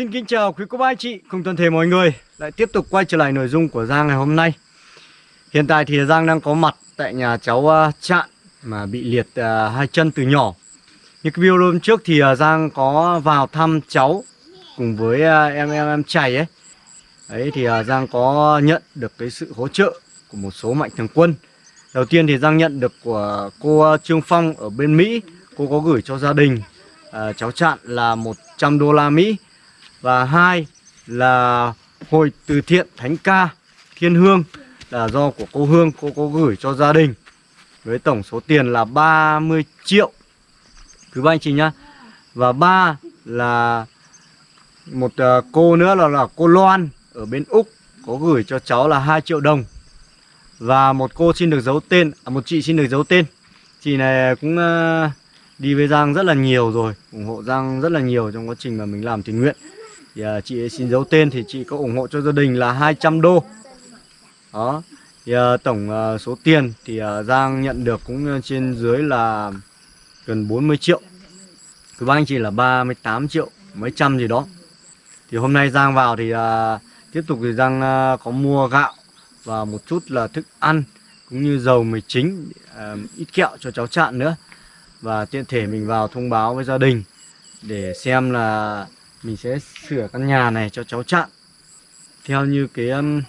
xin kính chào quý cô bác anh chị, cùng toàn thể mọi người. Lại tiếp tục quay trở lại nội dung của Giang ngày hôm nay. Hiện tại thì Giang đang có mặt tại nhà cháu à, Trạng Mà bị liệt à, hai chân từ nhỏ. Như cái video hôm trước thì à, Giang có vào thăm cháu Cùng với em em em chảy ấy. Đấy thì Giang có nhận được cái sự hỗ trợ của một số mạnh thường quân. Đầu tiên thì Giang nhận được của cô Trương Phong ở bên Mỹ. Cô có gửi cho gia đình cháu Trạng là 100 đô la Mỹ và hai là hội từ thiện Thánh Ca Thiên Hương là do của cô Hương cô có gửi cho gia đình. Với tổng số tiền là 30 triệu. Thứ ba anh chị nhá. Và ba là một ờ, cô nữa là là cô Loan ở bên Úc có gửi cho cháu là 2 triệu đồng. Và một cô xin được giấu tên à, một chị xin được giấu tên. Chị này cũng ờ, đi với Giang rất là nhiều rồi ủng hộ Giang rất là nhiều trong quá trình mà mình làm tình nguyện thì uh, chị ấy xin giấu tên thì chị có ủng hộ cho gia đình là 200 đô. Đó. Thì uh, tổng uh, số tiền thì uh, Giang nhận được cũng trên dưới là gần 40 triệu. Cứ bác anh chị là 38 triệu mấy trăm gì đó. Thì hôm nay Giang vào thì uh, tiếp tục thì Giang uh, có mua gạo và một chút là thức ăn cũng như dầu mì chính uh, ít kẹo cho cháu chạn nữa. Và tiện thể mình vào thông báo với gia đình để xem là mình sẽ sửa căn nhà này cho cháu chặn. Theo như cái um,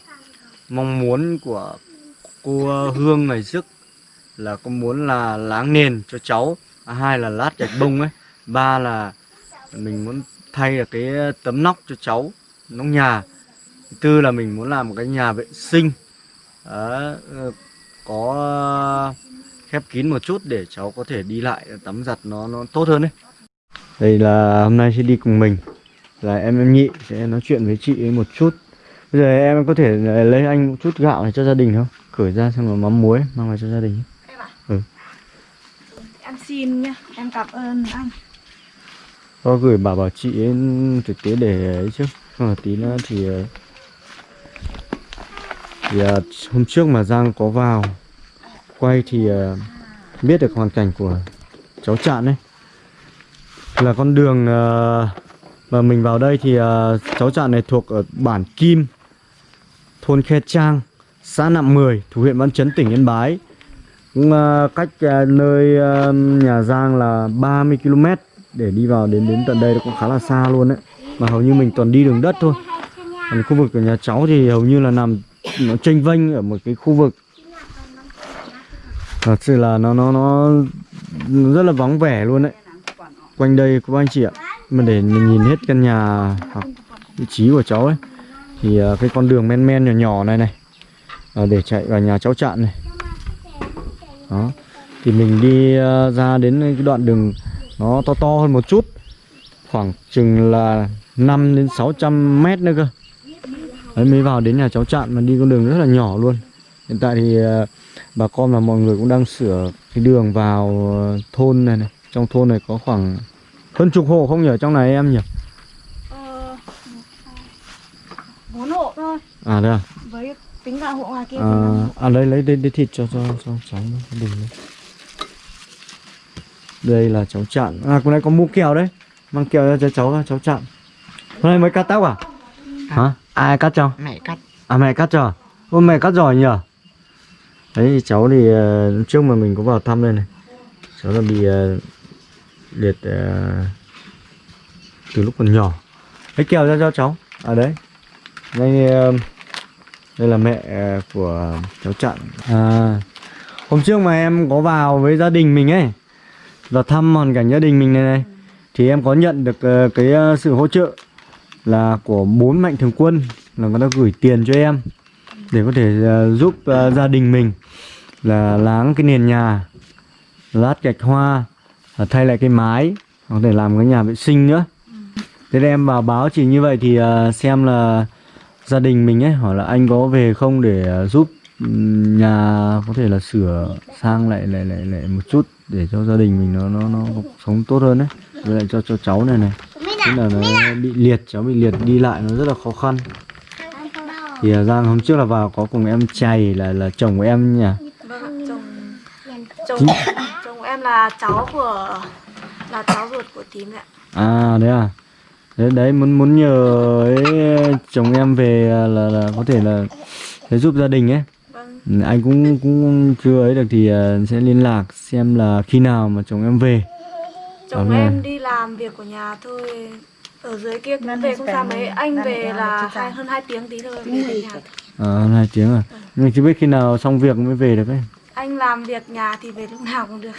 mong muốn của cô uh, Hương ngày trước là có muốn là láng nền cho cháu. À, hai là lát gạch bông ấy. Ba là mình muốn thay là cái tấm nóc cho cháu nóc nhà. Tư là mình muốn làm một cái nhà vệ sinh. Đó, ờ, có uh, khép kín một chút để cháu có thể đi lại tắm giặt nó nó tốt hơn đấy đây là hôm nay sẽ đi cùng mình là em em nhị sẽ nói chuyện với chị ấy một chút. Bây giờ em có thể lấy anh một chút gạo này cho gia đình không? Cởi ra xong rồi mắm muối mang vào cho gia đình. Em à? ừ. em xin nhá em cảm ơn anh. Có gửi bảo bảo chị ấy thực tế để ấy chứ. Không là tí nữa thì thì uh, hôm trước mà Giang có vào quay thì biết được hoàn cảnh của cháu Trạng ấy. Là con đường uh, và mình vào đây thì uh, cháu trạm này thuộc ở bản Kim Thôn Khe Trang Xã Nạm 10 Thủ huyện Văn Chấn tỉnh Yên Bái. Cũng uh, cách uh, nơi uh, nhà Giang là 30 km Để đi vào đến đến tận đây cũng khá là xa luôn đấy Mà hầu như mình toàn đi đường đất thôi. Còn khu vực của nhà cháu thì hầu như là nằm Nó tranh vênh ở một cái khu vực. Thật sự là nó nó nó rất là vắng vẻ luôn đấy Quanh đây các anh chị ạ mà để mình nhìn hết căn nhà hoặc vị trí của cháu ấy. Thì à, cái con đường men men nhỏ nhỏ này này à, để chạy vào nhà cháu chặn này. Đó. Thì mình đi à, ra đến cái đoạn đường nó to to hơn một chút. Khoảng chừng là 5 đến 600 mét nữa cơ. Đấy, mới vào đến nhà cháu chặn mà đi con đường rất là nhỏ luôn. Hiện tại thì bà con và mọi người cũng đang sửa cái đường vào thôn này này. Trong thôn này có khoảng hơn chục hộ không nhỉ trong này em nhỉ? Ờ, bốn hộ thôi. À đây à? Với tính cả hộ ngoài kia. À, à lấy lấy đây, đây thịt cho cho cho cháu đừng đấy. Đây là cháu chặn. À con này có mua kẹo đấy. Mang kẹo cho cháu cháu chặn. Hôm nay mới cắt tóc à? à. Hả? Ai cắt cho? Mẹ cắt. À mẹ cắt cho. Ô mẹ cắt giỏi nhỉ? Đấy cháu thì uh, trước mà mình có vào thăm đây này. Cháu là bị uh, liệt uh, từ lúc còn nhỏ. Lấy kèo ra cho cháu. À đấy. Đây uh, đây là mẹ ờ, của cháu chặn à hôm trước mà em có vào với gia đình mình ấy và thăm hoàn cảnh gia đình mình này này thì em có nhận được uh, cái uh, sự hỗ trợ là của bốn mạnh thường quân là người ta gửi tiền cho em để có thể uh, giúp uh, gia đình mình là láng cái nền nhà lát gạch hoa thay lại cái mái có thể làm cái nhà vệ sinh nữa. Thế nên em vào báo chị như vậy thì uh, xem là gia đình mình ấy hỏi là anh có về không để uh, giúp nhà có thể là sửa sang lại lại lại lại một chút để cho gia đình mình nó nó nó sống tốt hơn đấy với lại cho cho cháu này này. Tức là nó bị liệt cháu bị liệt đi lại nó rất là khó khăn. Thì Giang hôm trước là vào có cùng em chày là là chồng của em nhỉ? Vâng chồng. Chồng chồng em là cháu của là cháu ruột của tím ạ. À đấy à? Đấy, đấy muốn muốn nhờ ấy, chồng em về là là có thể là để giúp gia đình ấy. Vâng. Ừ, anh cũng cũng chưa ấy được thì ờ, sẽ liên lạc xem là khi nào mà chồng em về. Chồng Ở em nhà. đi làm việc của nhà thôi. Ở dưới kia cũng Ngân về không phải xa mấy anh về là hai, hơn 2 tiếng tí thôi về nhà Ờ, hơn hai tiếng à? Nhưng chưa biết khi nào xong việc mới về được ấy. Anh làm việc nhà thì về lúc nào cũng được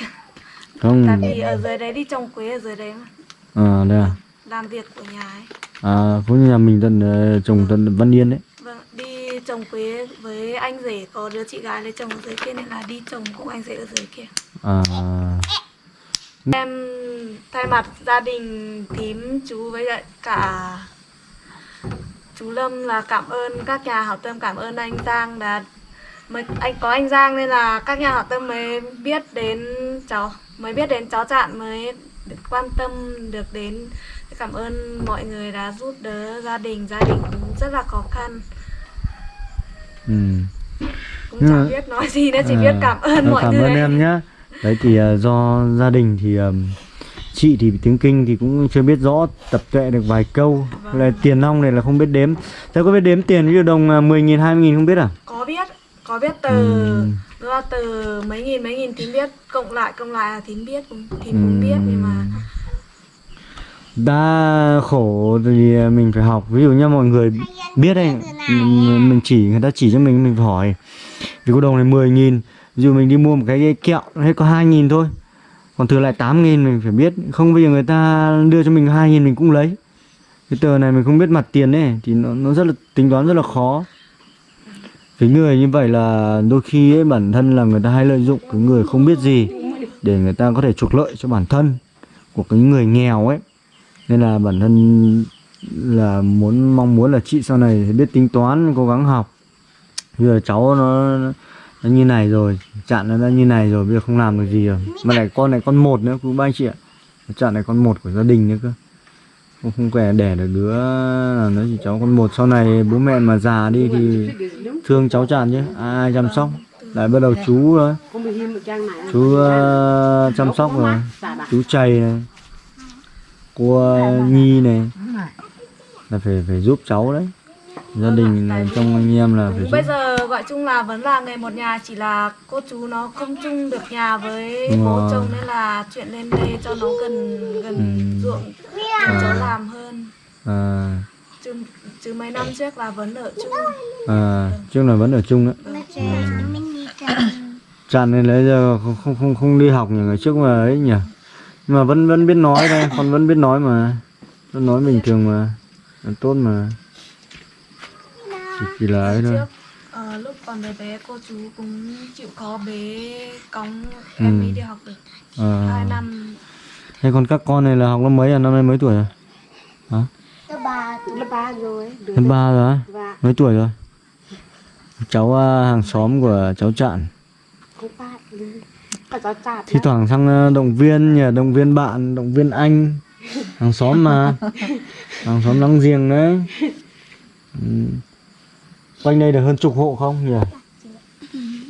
không. Tại vì ở dưới đấy đi trồng quế ở dưới đấy mà. À đây à. Làm việc của nhà ấy. À cũng như nhà mình tận ờ, trồng tận Văn Yên đấy. Vâng đi trồng quế với anh rể có đứa chị gái lấy chồng ở dưới kia nên là đi trồng cùng anh rể ở dưới kia. À. Em thay mặt gia đình thím chú với cả chú Lâm là cảm ơn các nhà hảo tâm cảm ơn anh Giang đã mới anh có anh Giang nên là các nhà hảo tâm mới biết đến cháu mới biết đến cháu Chạn mới được quan tâm được đến. Cảm ơn mọi người đã giúp đỡ gia đình. Gia đình cũng rất là khó khăn. Ừ. cũng Nhưng chẳng mà- biết nói gì nữa chỉ À, biết cảm ơn ờ, mọi cảm người. ơn em nhá. Đấy thì ờ, do gia đình thì ờm, chị thì tiếng kinh thì cũng chưa biết rõ tập tuệ được vài câu. Vâng. là tiền nong này là không biết đếm. Thế có biết đếm tiền ví dụ đồng uh, 10 nghìn 20 nghìn không biết à? Có biết có biết từ Ừ. nó là từ mấy nghìn mấy nghìn thím biết cộng lại cộng lại là thím biết cũng thím cũng biết nhưng mà đã khổ thì mình phải học. Ví dụ như mọi người biết đây mình chỉ người ta chỉ cho mình mình phải hỏi. Vì có đồng này 10 nghìn ví dụ mình đi mua một cái kẹo hết có 2 nghìn thôi. Còn thừa lại 8 nghìn mình phải biết. Không bây giờ người ta đưa cho mình 2 nghìn mình cũng lấy. Cái tờ này mình không biết mặt tiền ấy thì nó, nó rất là tính toán rất là khó cái người như vậy là đôi khi ấy, bản thân là người ta hay lợi dụng cái người không biết gì để người ta có thể trục lợi cho bản thân của cái người nghèo ấy. Nên là bản thân là muốn, mong muốn là chị sau này biết tính toán, cố gắng học. Bây giờ cháu nó nó như này rồi, chặn nó đã như này rồi, bây giờ không làm được gì rồi. Mà lại con này con một nữa quý ba anh chị ạ. Chặn này con một của gia đình nữa cơ không không kể đẻ được đứa nào nữa chỉ cháu con một. Sau này bố mẹ mà già đi thì thương cháu chặn chứ. Ai chăm sóc? Lại bắt đầu chú rồi chú ờ, chăm sóc rồi. Chú chày này. Cô ờ, nhi này. Là phải phải giúp cháu đấy. Gia đình là trong anh em là phải bây giờ gọi chung là vẫn là người một nhà chỉ là cô chú nó không chung được nhà với bố chồng nên là chuyện lên đây cho nó gần gần Ừ. ruộng chỗ làm hơn. À, chứ, chứ mấy năm trước là vẫn ở chung. À, trước là vẫn ở chung đấy chặn nên lấy giờ không không không không đi học nhỉ ngày trước mà ấy nhỉ? Nhưng mà vẫn vẫn biết nói đây con vẫn biết nói mà. Vẫn nói bình thường mà. Tốt mà. Chỉ, chỉ là ấy thôi. ờ, lúc còn bé bé cô chú cũng chịu khó bế cõng em Ừ. ấy đi học được. À. hai năm thế còn các con này là học lớp mấy à? Năm nay mấy tuổi rồi? Hả? Lớp ba lớp ba rồi. Đứa lớp ba rồi á? Và mấy tuổi rồi? Cháu à, hàng xóm của cháu cháu chạp thi thoảng sang à, động viên nhờ động viên bạn động viên anh. Hàng xóm mà. Hàng xóm láng giềng đấy. Ừ. quanh đây được hơn chục hộ không nhỉ?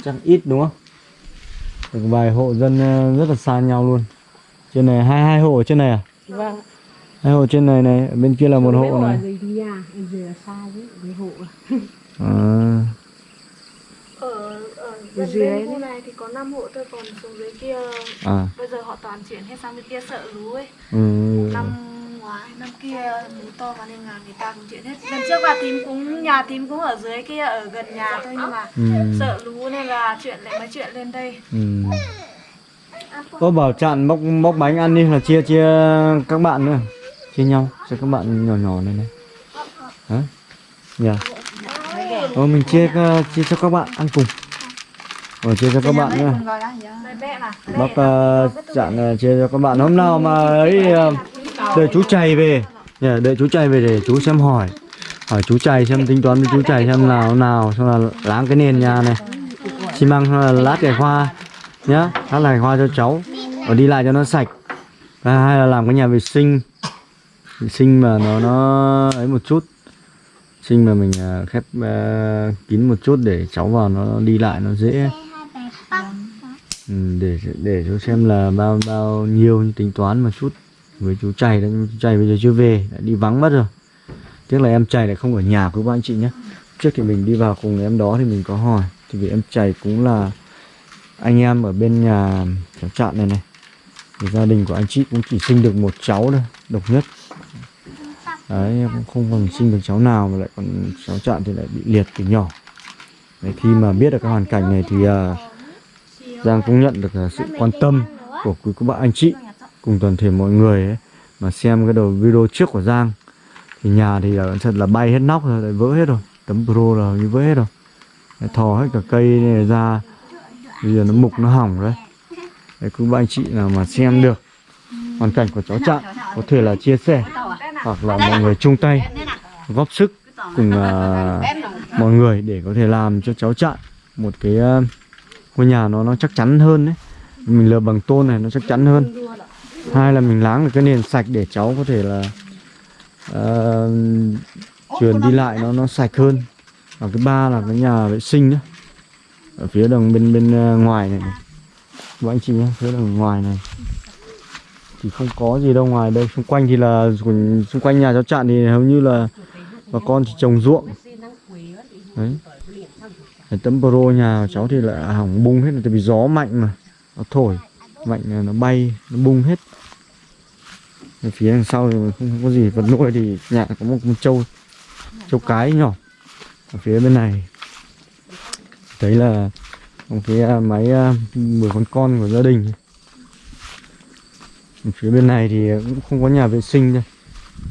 Chắc ít đúng không? Được vài hộ dân à, rất là xa nhau luôn trên này hai hai hộ ở trên này à Vâng. hai hộ trên này này bên kia là một hộ này hộ. à, ở Dưới khu này thì có năm hộ thôi còn xuống dưới kia à bây giờ họ toàn chuyển hết sang bên kia sợ lú ấy ừ. năm ngoái năm kia lú to và nên là người ta cũng chuyển hết lần trước là thím cũng nhà thím cũng ở dưới kia ở gần nhà thôi nhưng mà Ừ. sợ lú nên là chuyện lại mới chuyện lên đây Ừ. Có bảo chặn bóc bóc bánh ăn đi là chia chia các bạn nữa. Chia nhau cho các bạn nhỏ nhỏ này này. Hả? Dạ. Ô mình chia ờ, chia cho các bạn ăn cùng. Rồi chia cho các bạn nữa. Đây bác uh, chặn uh, chia cho các bạn. Hôm nào mà ấy uh, đợi chú chày về. Yeah, đợi chú chày về để chú xem hỏi. Hỏi chú chày xem tính toán với chú chày xem nào nào xong là láng cái nền nhà này. Xi măng xong là lát cái hoa nhá hát lại hoa cho cháu. Và đi lại cho nó sạch. Và hai là làm cái nhà vệ sinh. Vệ sinh mà nó nó ấy một chút. Sinh mà mình uh, khép uh, kín một chút để cháu vào nó đi lại nó dễ. Ừ, để để cho xem là bao bao nhiêu tính toán một chút. Với chú chày đấy chú chày bây giờ chưa về đã đi vắng mất rồi. Tiếc là em chày lại không ở nhà của các anh chị nhé trước thì mình đi vào cùng em đó thì mình có hỏi. Thì vì em chày cũng là anh em ở bên nhà cháu trạm này này. Thì gia đình của anh chị cũng chỉ sinh được một cháu thôi độc nhất. Đấy em cũng không còn sinh được cháu nào mà lại còn cháu trạm thì lại bị liệt từ nhỏ. Đấy, khi mà biết được cái hoàn cảnh này thì uh, Giang cũng nhận được uh, sự quan tâm của quý cô bạn anh chị cùng toàn thể mọi người ấy. Mà xem cái đầu video trước của Giang thì nhà thì là thật là bay hết nóc rồi lại vỡ hết rồi. Tấm pro là như vỡ hết rồi. Đấy, thò hết cả cây này ra bây giờ nó mục nó hỏng đấy đấy cứ ba anh chị nào mà xem được hoàn cảnh của cháu Trạng có thể là chia sẻ hoặc là mọi người chung tay góp sức cùng uh, mọi người để có thể làm cho cháu Trạng một cái uh, ngôi nhà nó nó chắc chắn hơn đấy. Mình lợp bằng tôn này nó chắc chắn hơn. Hai là mình láng được cái nền sạch để cháu có thể là à, uh, truyền đi lại nó nó sạch hơn. Và cái ba là cái nhà vệ sinh nữa ở phía đằng bên bên ờ, ngoài này, này. các anh chị nhé phía đằng ngoài này. Thì không có gì đâu ngoài đây. Xung quanh thì là xung quanh nhà cháu chạn thì hầu như là bà con chỉ trồng ruộng. Đấy. Cái tấm pro nhà cháu thì lại hỏng bung hết tại vì gió mạnh mà. Nó thổi mạnh là nó bay nó bung hết. Ở phía đằng sau thì không có gì vật nuôi thì nhà có một con trâu trâu cái nhỏ. Ở phía bên này thấy là một cái à, máy à, mười con con của gia đình. Ở phía bên này thì cũng không có nhà vệ sinh đây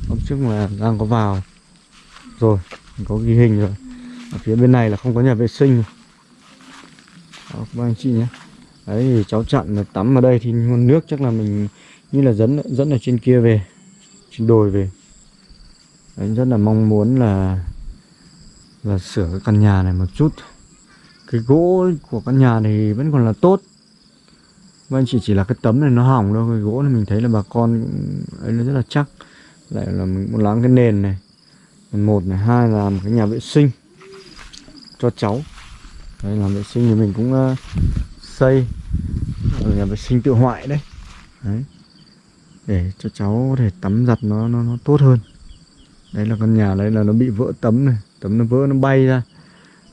hôm trước mà đang có vào. Rồi có ghi hình rồi. Ở phía bên này là không có nhà vệ sinh. Đó, các anh chị nhé. Đấy thì cháu chặn là tắm ở đây thì nguồn nước chắc là mình như là dẫn dẫn ở trên kia về trên đồi về. Đấy, rất là mong muốn là là sửa cái căn nhà này một chút cái gỗ của căn nhà thì vẫn còn là tốt. Vâng chỉ chỉ là cái tấm này nó hỏng thôi, Cái gỗ này mình thấy là bà con ấy nó rất là chắc. Lại là mình muốn láng cái nền này. Một này, hai là một cái nhà vệ sinh Cho cháu. Đấy làm vệ sinh thì mình cũng uh, xây. Ở nhà vệ sinh tự hoại đấy. Đấy. Để cho cháu có thể tắm giặt nó nó, nó tốt hơn. Đấy là căn nhà đấy là nó bị vỡ tấm này. Tấm nó vỡ nó bay ra.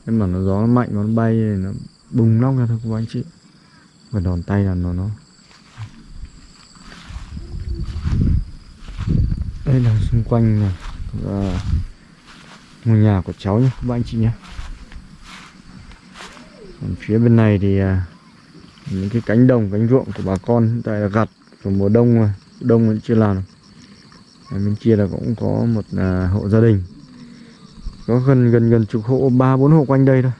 Nên mà nó gió nó mạnh nó bay nó bùng nóc ra thôi các anh chị. Và đòn tay là nó nó. Đây là xung quanh này và ngôi nhà của cháu nhé các anh chị nhé còn phía bên này thì à, những cái cánh đồng cánh ruộng của bà con hiện tại là gặt của mùa đông mà đông vẫn chưa làm Ở bên kia là cũng có một à, hộ gia đình có gần gần gần chục hộ ba bốn hộ quanh đây thôi.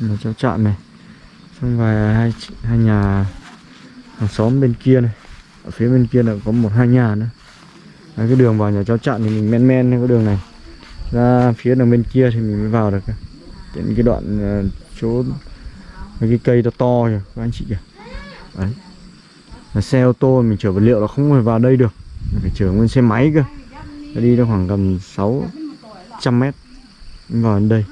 Là cháu trạm này. Xong vài hai hai nhà hàng xóm bên kia này. Ở phía bên kia là có một hai nhà nữa. Đấy, cái đường vào nhà cháu trạm thì mình men men cái đường này. Ra phía đường bên kia thì mình mới vào được. Đến cái đoạn ờ, chỗ mấy cái cây to to kìa các anh chị kìa. Đấy. Là xe ô tô mình chở vật liệu là không thể vào đây được. Mình phải chở nguyên xe máy cơ. Đi được khoảng gần 6 trăm mét vào đây.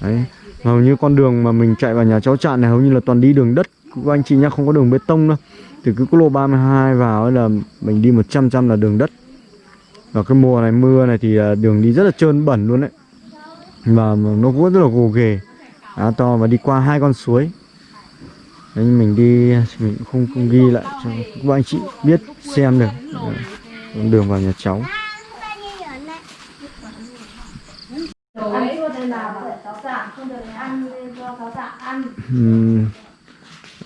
Đấy hầu như con đường mà mình chạy vào nhà cháu trạm này hầu như là toàn đi đường đất. Của anh chị nhá không có đường bê tông đâu. Từ cái quốc lộ 32 vào ấy là mình đi 100 trăm là đường đất. Và cái mùa này mưa này thì à, đường đi rất là trơn bẩn luôn đấy. Và nó cũng rất là gồ ghề. Á to và đi qua hai con suối. Đấy, mình đi mình không không ghi lại cho các anh chị biết xem được. Đường vào nhà cháu.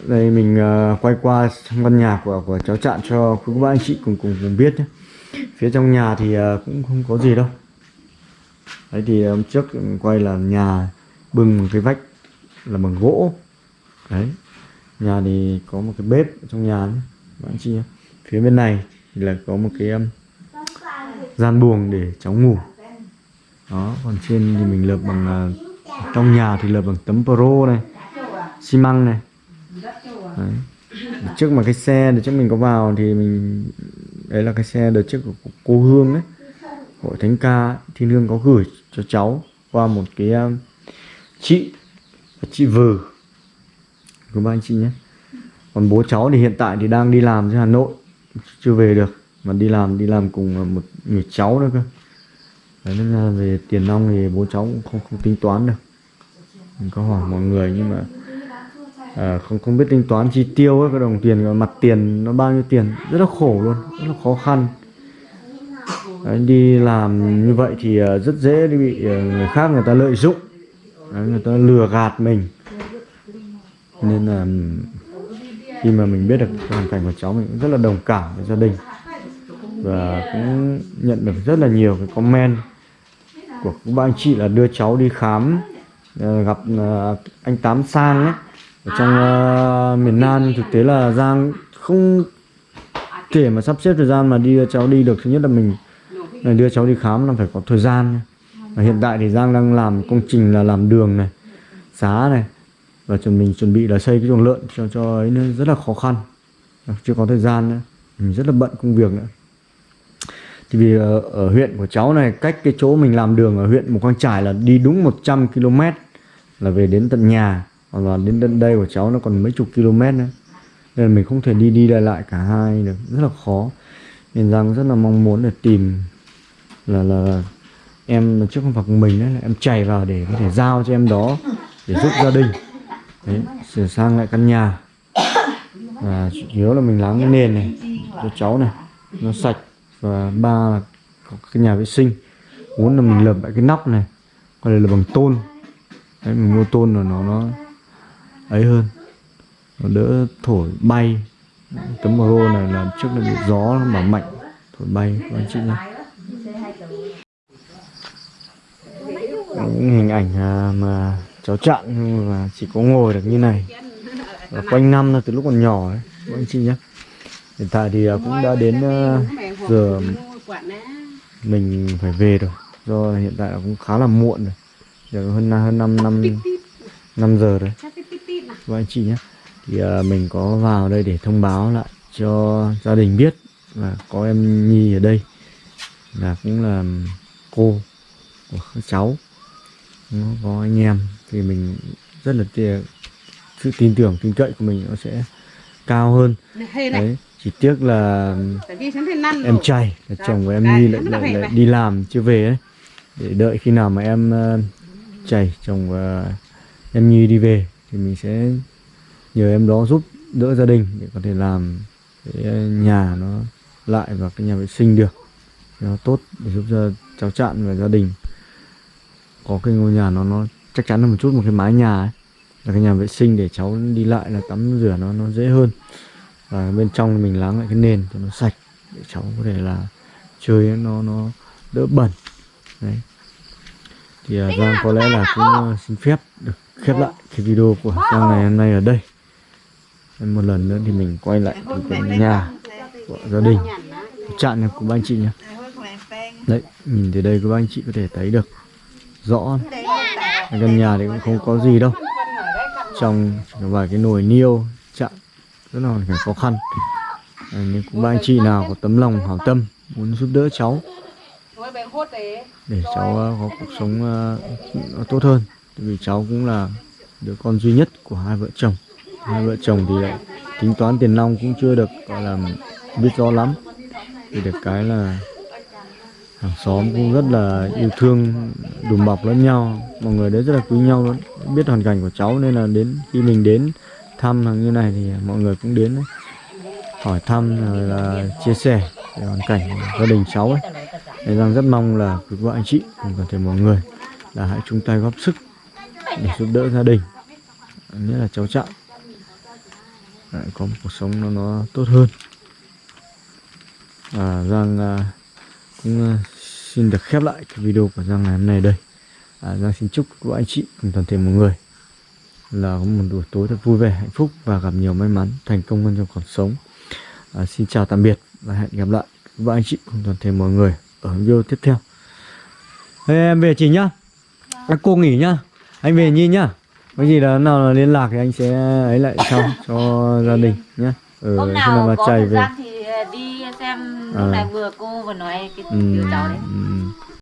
Đây mình uh, quay qua trong căn nhà của của cháu trạng cho quý ba anh chị cùng cùng cùng biết nhé. phía trong nhà thì uh, cũng không có gì đâu đấy thì ờ, hôm trước ừ, quay là nhà bưng một cái vách là bằng gỗ đấy nhà thì có một cái bếp ở trong nhà nhé. các anh chị nhé. phía bên này thì là có một cái um, gian buồng để cháu ngủ đó còn trên thì mình lợp bằng uh, trong nhà thì lợp bằng tấm pro này xi măng này. Đấy. trước mà cái xe đợt trước mình có vào thì mình đấy là cái xe đợt trước của cô Hương đấy hội thánh ca thiên hương có gửi cho cháu qua một cái um, chị chị vừ của ba anh chị nhé. Còn bố cháu thì hiện tại thì đang đi làm trên Hà Nội chưa về được mà đi làm đi làm cùng một người cháu nữa cơ. Đấy nên là về tiền nong thì bố cháu cũng không không tính toán được mình có hỏi mọi người nhưng mà à, không không biết tính toán chi tiêu ấy, cái đồng tiền cái mặt tiền nó bao nhiêu tiền. Rất là khổ luôn rất là khó khăn. Đấy, đi làm như vậy thì à, rất dễ đi bị à, người khác người ta lợi dụng. Đấy, người ta lừa gạt mình. Nên là khi mà mình biết được hoàn cảnh của cháu mình cũng rất là đồng cảm với gia đình. Và cũng nhận được rất là nhiều cái comment của các bạn anh chị là đưa cháu đi khám Ờ, gặp ờ, anh Tám Sang ấy ở trong uh, miền Nam. Thực tế là Giang không thể mà sắp xếp thời gian mà đi đưa cháu đi được. Thứ nhất là mình là đưa cháu đi khám là phải có thời gian. Và hiện tại thì Giang đang làm công trình là làm đường này xá này. Và chuẩn mình chuẩn bị là xây cái chuồng lợn cho cho ấy nữa. Rất là khó khăn. Chưa có thời gian nữa. Mình rất là bận công việc nữa. Thì vì ở, ở huyện của cháu này cách cái chỗ mình làm đường ở huyện Mù Căng Trải là đi đúng 100 km là về đến tận nhà còn là đến tận đây của cháu nó còn mấy chục km nữa. Nên là mình không thể đi đi lại lại cả hai được rất là khó. Nên rằng rất là mong muốn để tìm là là, em trước không phải của mình đấy là em chạy vào để có thể giao cho em đó để giúp gia đình. Đấy sửa sang lại căn nhà. Và chủ yếu là mình láng cái nền này cho cháu này nó sạch. Và ba là có cái nhà vệ sinh. Muốn là mình lợp lại cái nóc này còn đây là bằng tôn đấy, mình mua tôn rồi nó nó ấy hơn. Nó đỡ thổi bay. Tấm rô này là trước là bị gió nó mà mạnh, thổi bay, các anh chị nhé những hình ảnh à, mà cháu chặn nhưng mà chỉ có ngồi được như này. Và quanh năm là từ lúc còn nhỏ ấy, các anh chị nhé hiện tại thì à, cũng đã đến à, giờ mình phải về rồi. Do hiện tại là cũng khá là muộn rồi giờ hơn hơn năm năm năm giờ rồi. Các anh chị nhé. Thì à, mình có vào đây để thông báo lại cho gia đình biết là có em Nhi ở đây. Là cũng là cô của các cháu. Nó có anh em. Thì mình rất là tia- sự tin tưởng tin cậy của mình nó sẽ cao hơn. Đấy chỉ tiếc là em trai là chồng của em Nhi lại, lại, lại đi làm chưa về ấy. Để đợi khi nào mà em uh, chảy chồng và ờ, em Nhi đi về, thì mình sẽ nhờ em đó giúp đỡ gia đình để có thể làm cái ờ, nhà nó lại và cái nhà vệ sinh được. Nó tốt để giúp cho cháu chạn và gia đình có cái ngôi nhà nó nó chắc chắn hơn một chút, một cái mái nhà ấy, là cái nhà vệ sinh để cháu đi lại là tắm rửa nó nó dễ hơn. Và bên trong mình láng lại cái nền cho nó sạch để cháu có thể là chơi nó nó đỡ bẩn. Đấy thì uh, Giang có lẽ là cũng uh, xin phép được khép lại cái video của Giang ngày hôm nay ở đây. Em một lần nữa thì mình quay lại cái nhà của gia đình. Chạn này của ba anh chị nhé đấy nhìn từ đây các anh chị có thể thấy được rõ. Căn nhà thì cũng không có gì đâu. Trong vài cái nồi niêu chạn rất là hoàn cảnh khó khăn. À, nếu có ba anh chị nào có tấm lòng hảo tâm muốn giúp đỡ cháu để cháu ờ, có cuộc sống ờ, tốt hơn. Vì cháu cũng là đứa con duy nhất của hai vợ chồng. Hai vợ chồng thì lại tính toán tiền nong cũng chưa được gọi là biết rõ lắm. Thì được cái là hàng xóm cũng rất là yêu thương đùm bọc lẫn nhau. Mọi người đấy rất là quý nhau luôn. Biết hoàn cảnh của cháu nên là đến khi mình đến thăm hàng như này thì mọi người cũng đến hỏi thăm rồi là chia sẻ về hoàn cảnh của gia đình cháu ấy nên rằng rất mong là quý vợ anh chị cùng toàn thể mọi người là hãy chung tay góp sức để giúp đỡ gia đình nhất là cháu trọng lại có một cuộc sống nó nó tốt hơn. Và Giang à, cũng à, xin được khép lại cái video của Giang ngày hôm nay đây. À, Giang xin chúc các anh chị cùng toàn thể mọi người là có một buổi tối thật vui vẻ hạnh phúc và gặp nhiều may mắn thành công hơn trong cuộc sống. À, xin chào tạm biệt và hẹn gặp lại các anh chị cùng toàn thể mọi người ở video tiếp theo. Thế em về chị nhá. À, cô nghỉ nhá. Anh về nhi nhá. Có gì là nào là liên lạc thì anh sẽ ấy lại sau cho gia đình nhé ừ, Hôm nào mà có chạy thời về. gian thì đi xem À. này vừa cô vừa nói cái ừ, điều cháu đấy. ừ,